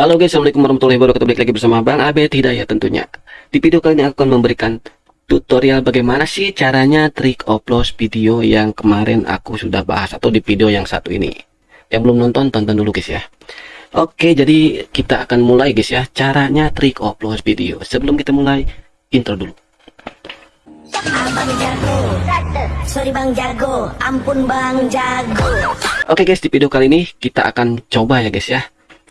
Halo guys, Assalamualaikum warahmatullahi wabarakatuh. Balik lagi bersama Bang Abed Hidayah tentunya. Di video kali ini aku akan memberikan tutorial bagaimana sih caranya trik upload video yang kemarin aku sudah bahas Atau di video yang satu ini. Yang belum nonton, tonton dulu guys ya. Oke, jadi kita akan mulai guys ya Caranya trik upload video. Sebelum kita mulai, intro dulu. Abang jago, sorry bang jago, ampun bang jago. Oke guys, di video kali ini kita akan coba ya guys ya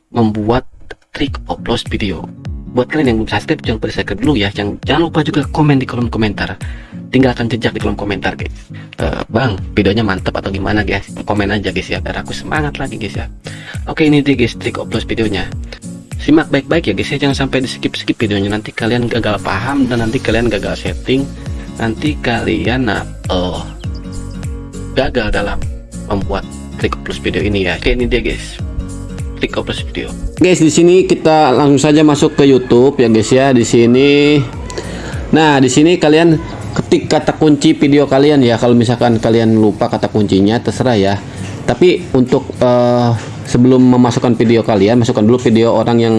Membuat trik upload video. Buat kalian yang belum subscribe jangan lupa subscribe dulu ya. Jangan, jangan lupa juga komen di kolom komentar. Tinggalkan jejak di kolom komentar guys. Uh, bang videonya mantap atau gimana guys? Komen aja guys ya biar aku semangat lagi guys ya. Oke ini dia guys trik upload videonya. Simak baik-baik ya guys ya. Jangan sampai di skip skip videonya. Nanti kalian gagal paham dan nanti kalian gagal setting. Nanti kalian nah, uh, gagal dalam membuat trik upload video ini ya. Oke ini dia guys trik upload video Guys, di sini kita langsung saja masuk ke YouTube ya guys ya. Di sini Nah, di sini kalian ketik kata kunci video kalian ya. Kalau misalkan kalian lupa kata kuncinya terserah ya. Tapi untuk uh, sebelum memasukkan video kalian, masukkan dulu video orang yang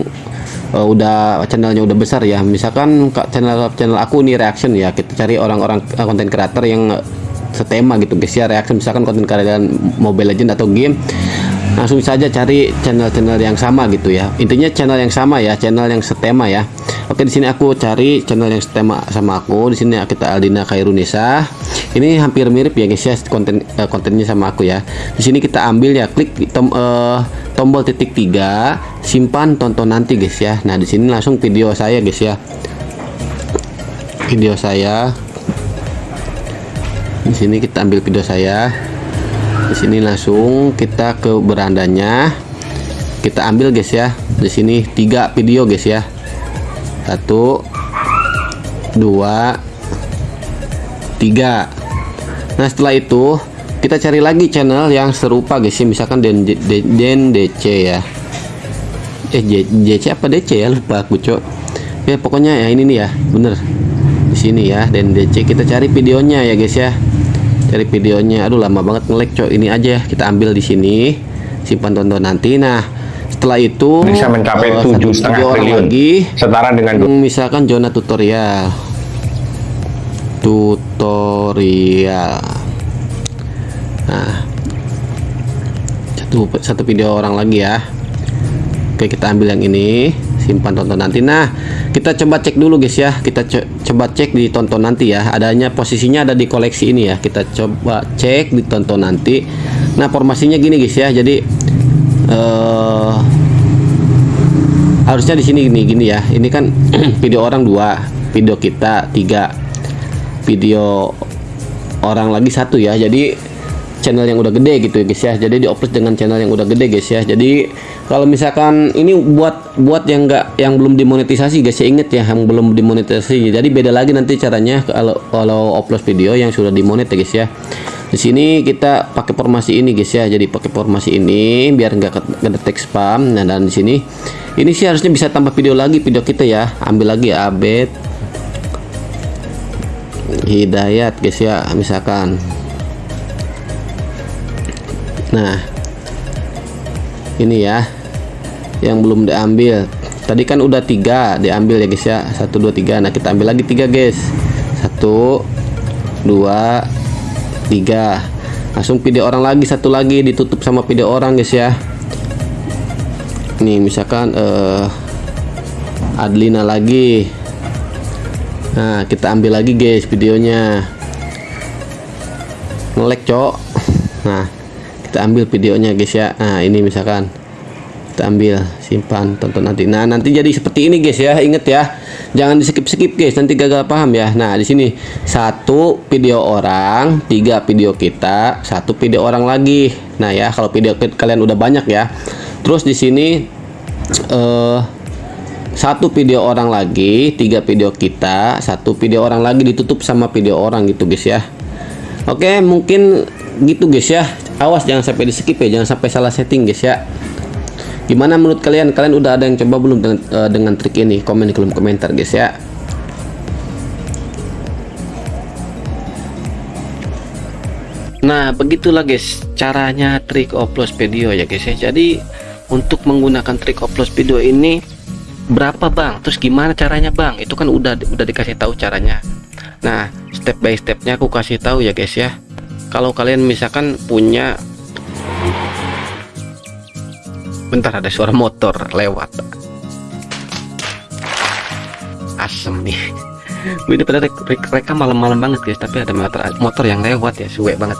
uh, udah channelnya udah besar ya. Misalkan channel channel aku ini reaction ya. Kita cari orang-orang konten uh, kreator yang setema gitu guys ya. Reaction misalkan konten kalian Mobile Legend atau game langsung saja cari channel-channel yang sama gitu ya. Intinya channel yang sama ya channel yang setema ya. Oke di sini aku cari channel yang setema sama aku. Di sini kita Aldina Kairunisa ini hampir mirip ya guys ya konten uh, kontennya sama aku ya. Di sini kita ambil ya klik tom, uh, tombol titik tiga simpan tonton nanti guys ya. Nah di sini langsung video saya guys ya. Video saya. Di sini kita ambil video saya di sini langsung kita ke berandanya. Kita ambil guys ya. Di sini tiga video guys ya. Satu dua tiga. Nah setelah itu kita cari lagi channel yang serupa guys ya. Misalkan den, den, den DC ya. Eh DC apa DC ya? Lupa aku cok. Ya pokoknya ya ini nih ya. Bener. Di sini ya dan DC kita cari videonya ya guys ya cari videonya. Aduh lama banget ngelek cok ini aja kita ambil di sini. Simpan tonton nanti. Nah setelah itu bisa mencapai eh, tujuh setengah triliun. lagi. Setara dengan misalkan zona tutorial. Tutorial. Nah satu satu video orang lagi ya. Oke kita ambil yang ini simpan tonton nanti. Nah kita coba cek dulu guys ya. Kita co coba cek di tonton nanti ya. Adanya posisinya ada di koleksi ini ya. Kita coba cek di tonton nanti. Nah formasinya gini guys ya. Jadi uh, harusnya di sini gini gini ya. Ini kan video orang dua video kita tiga video orang lagi satu ya. Jadi channel yang udah gede gitu ya guys ya. Jadi diupload dengan channel yang udah gede guys ya. Jadi kalau misalkan ini buat buat yang enggak yang belum dimonetisasi guys ya inget ya yang belum dimonetisasi. Jadi beda lagi nanti caranya kalau kalau upload video yang sudah dimonet ya guys ya. Di sini kita pakai formasi ini guys ya. Jadi pakai formasi ini biar enggak ngedetek spam. Nah dan di sini ini sih harusnya bisa tambah video lagi video kita ya. Ambil lagi abet hidayat guys ya misalkan nah ini ya yang belum diambil. Tadi kan udah tiga diambil ya guys ya. Satu dua tiga. Nah kita ambil lagi tiga guys. Satu dua tiga. Langsung video orang lagi satu lagi. Ditutup sama video orang guys ya. Ini misalkan uh, Adlina lagi. Nah kita ambil lagi guys videonya. Ngelek cok. Nah kita ambil videonya guys ya. Nah ini misalkan. Kita ambil simpan tonton nanti. Nah nanti jadi seperti ini guys ya. Inget ya. Jangan di skip skip guys. Nanti gagal paham ya. Nah di sini. Satu video orang tiga video kita satu video orang lagi. Nah ya kalau video kalian udah banyak ya. Terus di sini uh, satu video orang lagi tiga video kita satu video orang lagi ditutup sama video orang gitu guys ya. Oke mungkin gitu guys ya awas jangan sampai di skip ya jangan sampai salah setting guys ya. Gimana menurut kalian? Kalian udah ada yang coba belum dengan, uh, dengan trik ini? Komen di kolom komentar guys ya. Nah begitulah guys caranya trik upload video ya guys ya. Jadi untuk menggunakan trik upload video ini berapa bang? Terus gimana caranya bang? Itu kan udah udah dikasih tahu caranya. Nah step by stepnya aku kasih tahu ya guys ya kalau kalian misalkan punya bentar ada suara motor lewat. Asem nih. Ini pada mereka malam-malam banget guys tapi ada motor motor yang lewat ya suwe banget.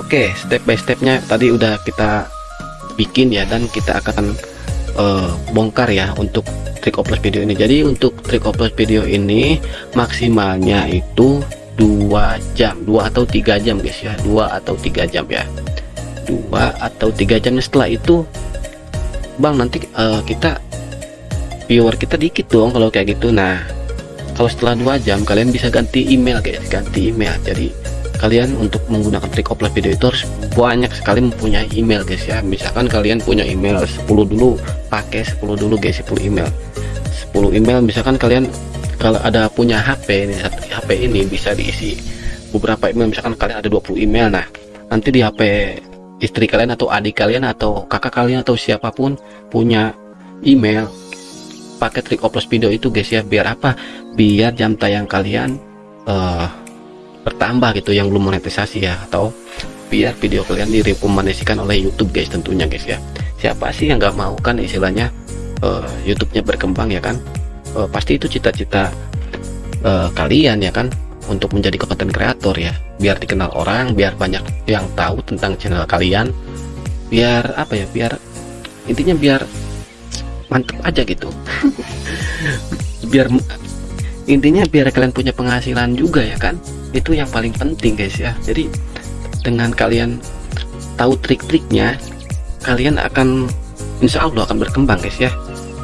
Oke step by stepnya tadi udah kita bikin ya dan kita akan uh, bongkar ya untuk trik upload video ini. Jadi untuk trik upload video ini maksimalnya itu dua jam. Dua atau tiga jam guys ya. Dua atau tiga jam ya. Dua atau tiga jam. Setelah itu bang nanti uh, kita viewer kita dikit dong kalau kayak gitu. Nah kalau setelah dua jam kalian bisa ganti email guys. Ganti email. Jadi kalian untuk menggunakan trik upload video itu harus banyak sekali mempunyai email guys ya. Misalkan kalian punya email 10 dulu pakai 10 dulu guys 10 email. 10 email misalkan kalian kalau ada punya HP ini HP ini bisa diisi. Beberapa email misalkan kalian ada 20 email nah nanti di HP istri kalian atau adik kalian atau kakak kalian atau siapa pun punya email. Pakai trik upload video itu guys ya biar apa? Biar jam tayang kalian uh, bertambah gitu yang belum monetisasi ya atau biar video kalian direkomendasikan oleh YouTube guys tentunya guys ya. Siapa sih yang nggak mau kan istilahnya uh, YouTube-nya berkembang ya kan uh, pasti itu cita-cita uh, kalian ya kan? Untuk menjadi konten kreator ya. Biar dikenal orang biar banyak yang tahu tentang channel kalian. Biar apa ya biar intinya biar mantep aja gitu. Biar intinya biar kalian punya penghasilan juga ya kan? Itu yang paling penting guys ya. Jadi dengan kalian tahu trik-triknya kalian akan insya Allah akan berkembang guys ya.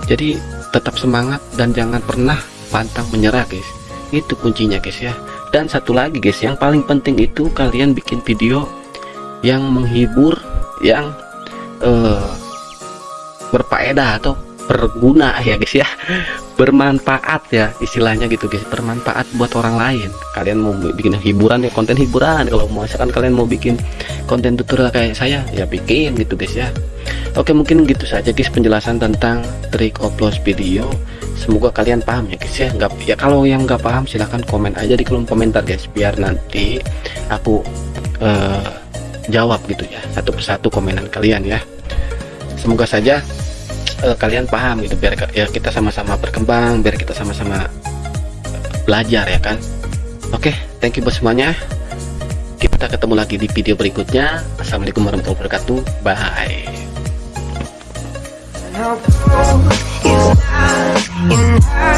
Jadi tetap semangat dan jangan pernah pantang menyerah guys. Itu kuncinya guys ya. Dan satu lagi guys yang paling penting itu kalian bikin video yang menghibur yang uh, berfaedah atau berguna ya guys ya. Bermanfaat ya istilahnya gitu guys. Bermanfaat buat orang lain. Kalian mau bikin hiburan ya konten hiburan. Kalau mau misalkan kalian mau bikin konten tutorial kayak saya ya bikin gitu guys ya Oke mungkin gitu saja guys penjelasan tentang trik upload video. Semoga kalian paham ya guys ya. Nggak ya kalau yang nggak paham silahkan komen aja di kolom komentar guys biar nanti aku uh, jawab gitu ya satu persatu komenan kalian ya. Semoga saja uh, kalian paham gitu biar ya kita sama-sama berkembang biar kita sama-sama belajar ya kan. Oke thank you buat semuanya. Kita ketemu lagi di video berikutnya. Assalamualaikum warahmatullahi wabarakatuh. Bye no, you